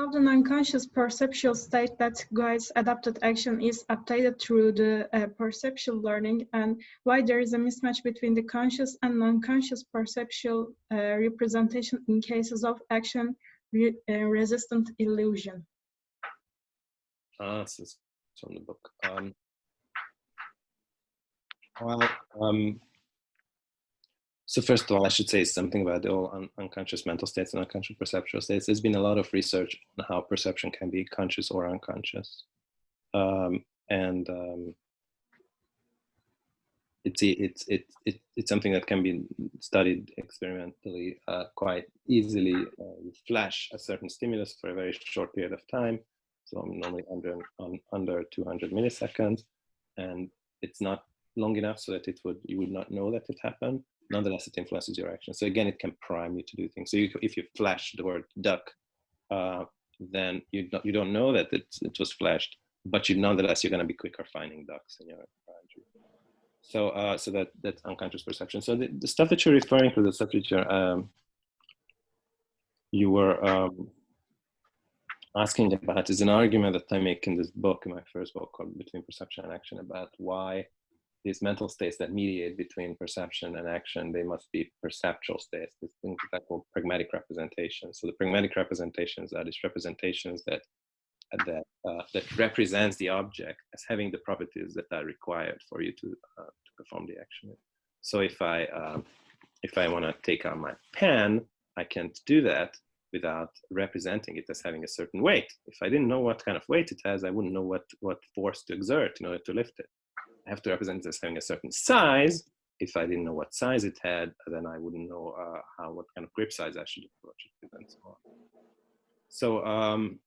how the non-conscious perceptual state that guides adapted action is updated through the uh, perceptual learning and why there is a mismatch between the conscious and non-conscious perceptual uh, representation in cases of action re uh, resistant illusion. Ah, this is from the book. Um, well, um, so first of all, I should say something about the all un unconscious mental states and unconscious perceptual states. There's been a lot of research on how perception can be conscious or unconscious. Um, and um, it's, it's, it, it, it's something that can be studied experimentally uh, quite easily. Uh, you flash a certain stimulus for a very short period of time. So I'm normally under, under 200 milliseconds. And it's not long enough so that it would, you would not know that it happened nonetheless it influences your action. So again, it can prime you to do things. So you, if you flash the word duck, uh, then you don't, you don't know that it, it was flashed, but you nonetheless you're going to be quicker finding ducks in your so uh, so that that's unconscious perception. So the, the, stuff that you're referring to, the stuff that you're um, you were um, asking about is an argument that I make in this book, in my first book called Between Perception and Action, about why these mental states that mediate between perception and action, they must be perceptual states, these things that called pragmatic representations. So the pragmatic representations are these representations that that uh, that represents the object as having the properties that are required for you to uh, to perform the action. So if I um, if I want to take out my pen, I can't do that without representing it as having a certain weight. If I didn't know what kind of weight it has, I wouldn't know what what force to exert in order to lift it. I have to represent it as having a certain size. If I didn't know what size it had, then I wouldn't know uh, how what kind of grip size I should approach it with and so on. So, um,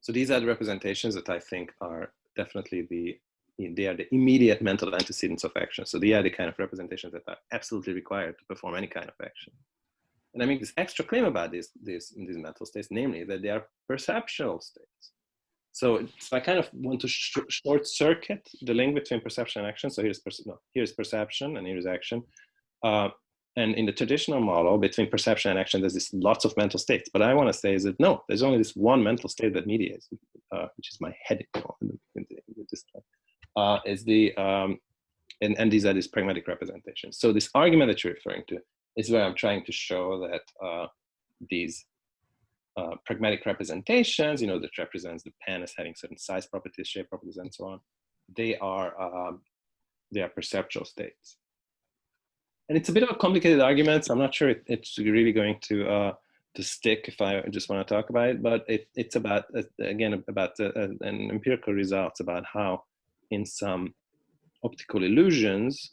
so these are the representations that I think are definitely the they are the immediate mental antecedents of action. So they are the kind of representations that are absolutely required to perform any kind of action. And I make this extra claim about these, these, these mental states, namely that they are perceptual states. So, so I kind of want to sh short circuit the link between perception and action. So here's, no, here's perception and here's action. Uh, and in the traditional model between perception and action, there's this lots of mental states. But I want to say is that no, there's only this one mental state that mediates, uh, which is my head uh, is the um, and, and these are these pragmatic representations. So this argument that you're referring to is where I'm trying to show that uh, these uh, pragmatic representations, you know, that represents the pen as having certain size properties, shape properties, and so on, they are, um, they are perceptual states. And it's a bit of a complicated argument, so I'm not sure it, it's really going to, uh, to stick if I just want to talk about it, but it, it's about, uh, again, about uh, an empirical results about how in some optical illusions,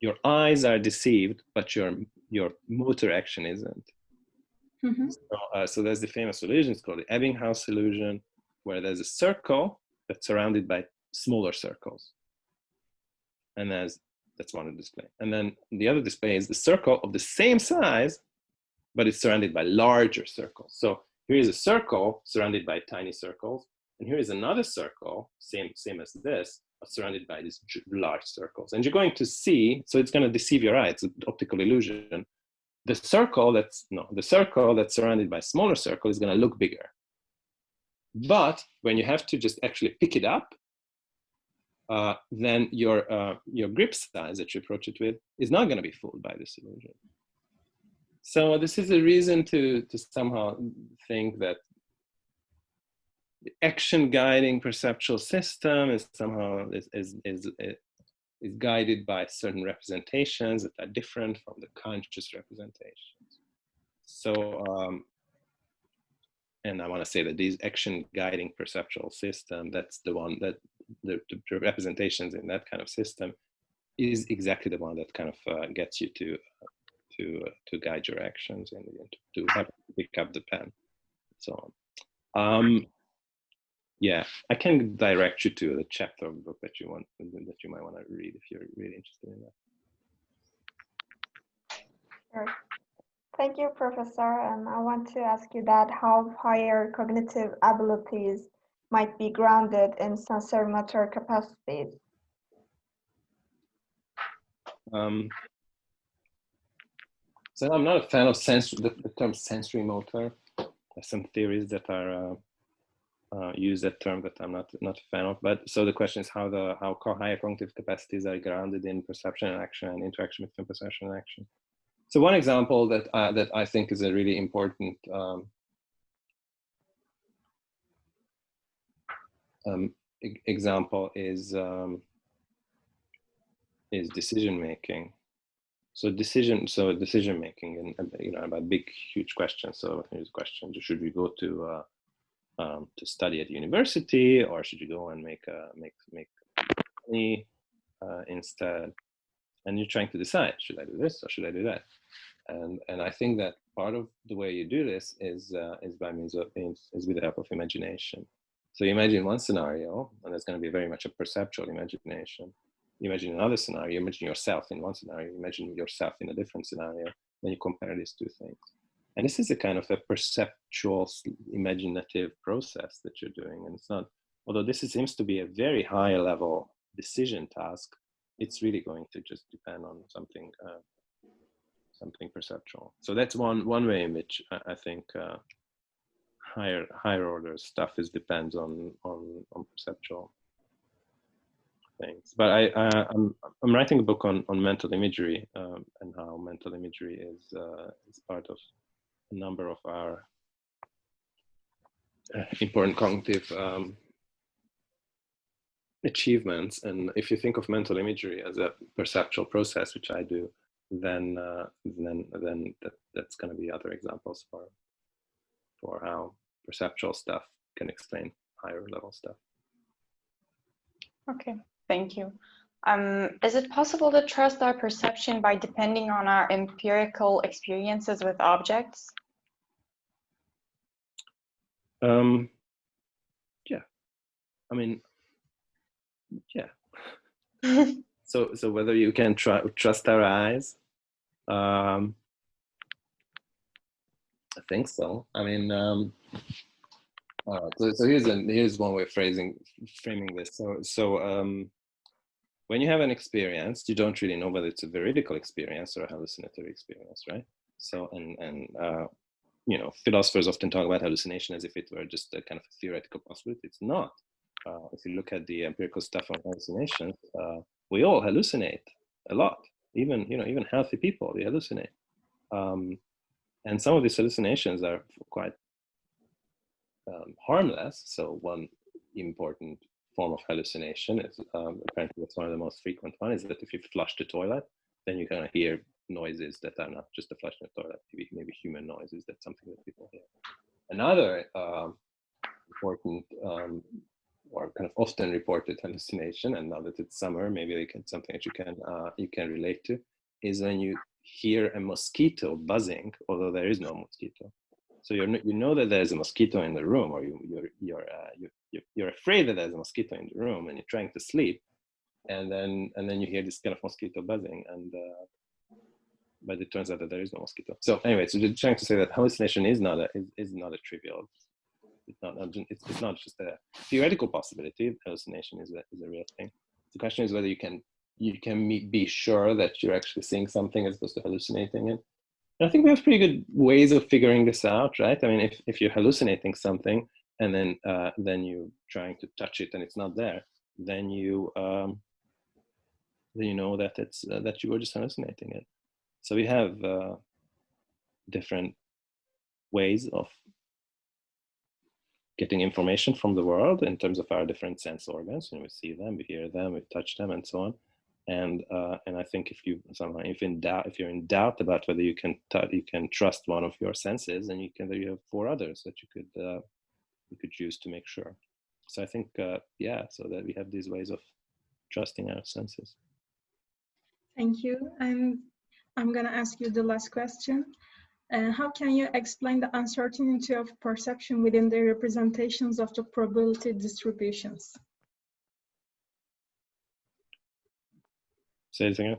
your eyes are deceived, but your, your motor action isn't. Mm -hmm. so, uh, so, there's the famous illusion, it's called the Ebbinghaus illusion, where there's a circle that's surrounded by smaller circles. And there's, that's one display. And then the other display is the circle of the same size, but it's surrounded by larger circles. So here is a circle surrounded by tiny circles. And here is another circle, same, same as this, surrounded by these large circles. And you're going to see, so it's going to deceive your eye, it's an optical illusion the circle that's no the circle that's surrounded by a smaller circle is going to look bigger. But when you have to just actually pick it up uh, then your uh, your grip size that you approach it with is not going to be fooled by this illusion. So this is a reason to to somehow think that the action guiding perceptual system is somehow is, is, is, is guided by certain representations that are different from the conscious representations. So, um, and I want to say that these action guiding perceptual system, that's the one that the, the representations in that kind of system is exactly the one that kind of uh, gets you to uh, to uh, to guide your actions and to, to pick up the pen, so on. Um, yeah, I can direct you to the chapter of the book that you want that you might want to read if you're really interested in that. Sure. Thank you, Professor. And I want to ask you that how higher cognitive abilities might be grounded in sensory-motor capacities. Um, so I'm not a fan of sensory, the, the term sensory motor. There's some theories that are uh, uh, use that term that I'm not not a fan of. But so the question is how the how higher cognitive capacities are grounded in perception and action and interaction between perception and action. So one example that uh, that I think is a really important um, um, e example is um, is decision making. So decision, so decision making, and you know about big, huge questions. So here's a question: Should we go to uh, um, to study at university, or should you go and make a make make money uh, instead? And you're trying to decide: Should I do this or should I do that? And and I think that part of the way you do this is uh, is by means of is, with the help of imagination. So you imagine one scenario, and it's going to be very much a perceptual imagination you imagine another scenario, you imagine yourself in one scenario, you imagine yourself in a different scenario, then you compare these two things. And this is a kind of a perceptual, imaginative process that you're doing. And it's not, although this seems to be a very high level decision task, it's really going to just depend on something, uh, something perceptual. So that's one, one way in which I, I think uh, higher, higher order stuff is depends on, on, on perceptual things. But I, uh, I'm, I'm writing a book on, on mental imagery um, and how mental imagery is, uh, is part of a number of our uh, important cognitive um, achievements. And if you think of mental imagery as a perceptual process, which I do, then uh, then then that, that's going to be other examples for for how perceptual stuff can explain higher level stuff. Okay, Thank you. Um, is it possible to trust our perception by depending on our empirical experiences with objects? Um, yeah, I mean, yeah. so, so whether you can try, trust our eyes, um, I think so. I mean, um, so, so here's a, here's one way of phrasing framing this. So, so um, when you have an experience, you don't really know whether it's a veridical experience or a hallucinatory experience, right? So, and, and uh, you know, philosophers often talk about hallucination as if it were just a kind of theoretical possibility. It's not. Uh, if you look at the empirical stuff on hallucinations, uh, we all hallucinate a lot. Even, you know, even healthy people, they hallucinate. Um, and some of these hallucinations are quite um, harmless. So one important form of hallucination is um, apparently it's one of the most frequent one is that if you flush the toilet, then you kind of hear noises that are not just the flush in the toilet, maybe, maybe human noises. That's something that people hear. Another um, important um, or kind of often reported hallucination, and now that it's summer, maybe they can something that you can uh, you can relate to, is when you hear a mosquito buzzing, although there is no mosquito. So you you know that there's a mosquito in the room, or you you're you're uh, you, you're afraid that there's a mosquito in the room, and you're trying to sleep, and then and then you hear this kind of mosquito buzzing, and uh, but it turns out that there is no mosquito. So anyway, so just trying to say that hallucination is not a is, is not a trivial. It's not it's, it's not just a theoretical possibility. Hallucination is a is a real thing. The question is whether you can you can be sure that you're actually seeing something as opposed to hallucinating it. And I think we have pretty good ways of figuring this out, right? I mean, if, if you're hallucinating something and then uh, then you trying to touch it and it's not there, then you um, then you know that it's uh, that you were just hallucinating it. So we have uh, different ways of getting information from the world in terms of our different sense organs. And we see them, we hear them, we touch them, and so on and uh, and I think if you somehow if in doubt if you're in doubt about whether you can you can trust one of your senses, then you can you have four others that you could uh, you could use to make sure. So I think uh, yeah, so that we have these ways of trusting our senses. Thank you. I'm I'm gonna ask you the last question. Uh, how can you explain the uncertainty of perception within the representations of the probability distributions? Say it again.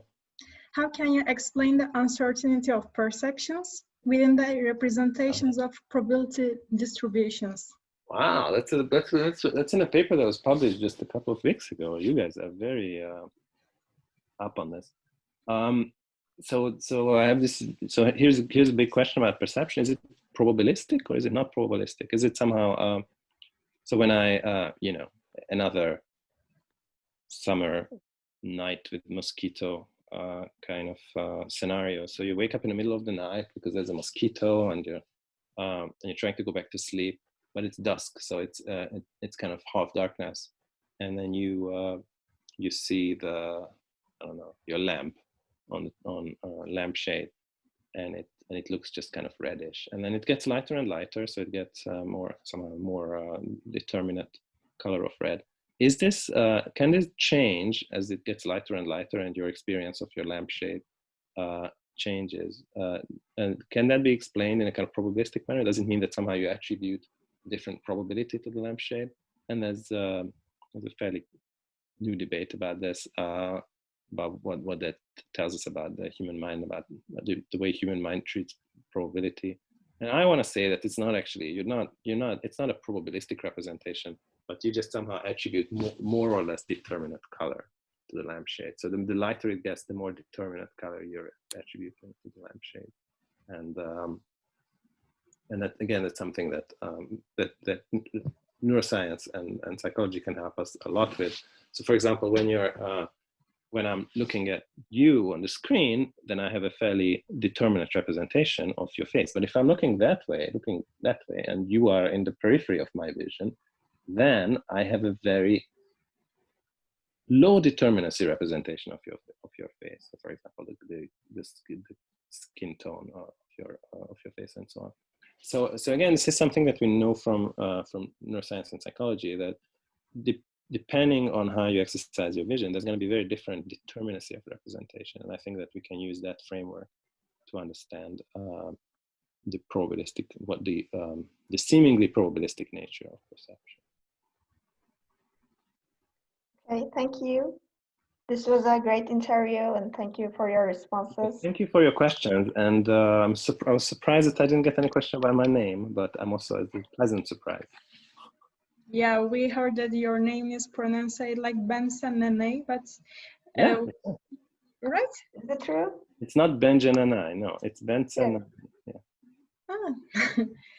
How can you explain the uncertainty of perceptions within the representations of probability distributions? Wow, that's a, that's that's that's in a paper that was published just a couple of weeks ago. You guys are very uh, up on this. Um, so so I have this. So here's here's a big question about perception. Is it probabilistic or is it not probabilistic? Is it somehow, um, so when I, uh, you know, another summer night with mosquito uh, kind of uh, scenario. So you wake up in the middle of the night because there's a mosquito and you're, um, and you're trying to go back to sleep, but it's dusk. So it's, uh, it, it's kind of half darkness. And then you, uh, you see the, I don't know, your lamp on, on uh, lampshade and it, and it looks just kind of reddish. And then it gets lighter and lighter. So it gets uh, more, somehow more determinate color of red is this, uh, can this change as it gets lighter and lighter and your experience of your lampshade uh, changes? Uh, and can that be explained in a kind of probabilistic manner? It mean that somehow you attribute different probability to the lampshade? And there's, uh, there's a fairly new debate about this, uh, about what, what that tells us about the human mind, about the, the way human mind treats probability. And I want to say that it's not actually, you're not, you're not, it's not a probabilistic representation but you just somehow attribute more, more or less determinate color to the lampshade. So the, the, lighter it gets, the more determinate color you're attributing to the lampshade. And um, and that again, it's something that um, that that neuroscience and, and psychology can help us a lot with. So for example, when you're uh, when I'm looking at you on the screen, then I have a fairly determinate representation of your face. But if I'm looking that way, looking that way, and you are in the periphery of my vision, then I have a very low determinacy representation of your of your face. So for example, the, the, the, skin, the skin tone of your of your face and so on. So so again, this is something that we know from uh, from neuroscience and psychology that de depending on how you exercise your vision, there's going to be very different determinacy of representation, and I think that we can use that framework to understand uh, the probabilistic what the um, the seemingly probabilistic nature of perception. Okay, thank you. This was a great interview and thank you for your responses. Thank you for your questions. And uh, I'm I was surprised that I didn't get any question about my name, but I'm also a pleasant surprise. Yeah, we heard that your name is pronounced like Bence Nanay, but uh, yeah. right? Is that true? It's not Benjamin, no, it's Benson. Yeah. yeah. Ah.